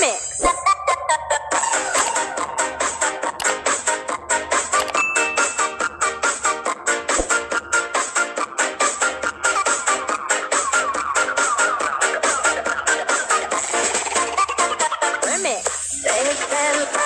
Mix. Remix.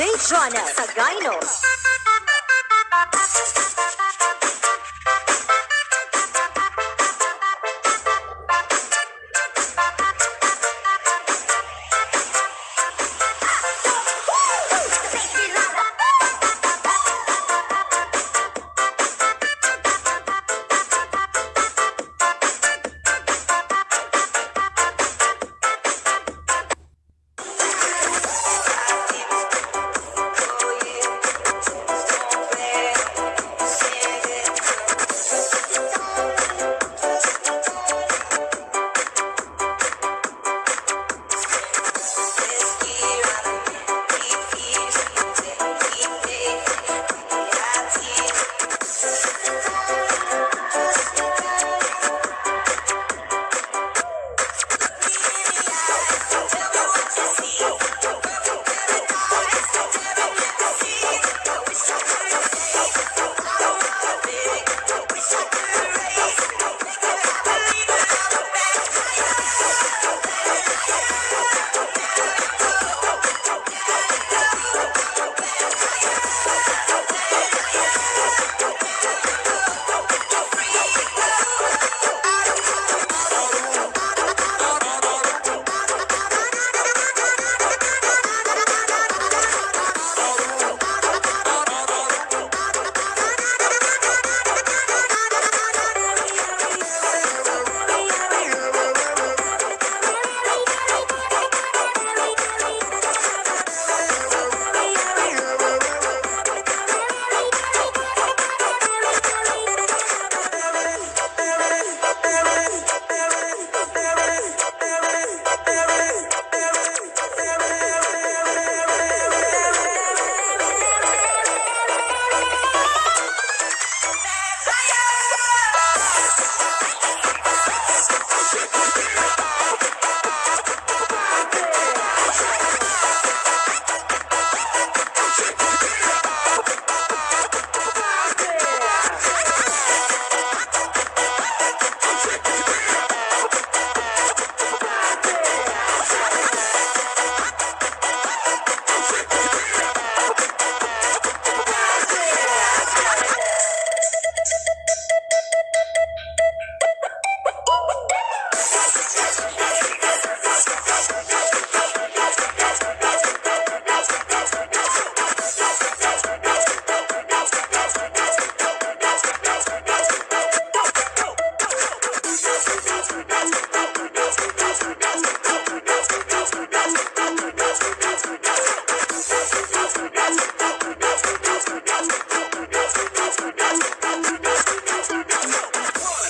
J. Jonas Againos.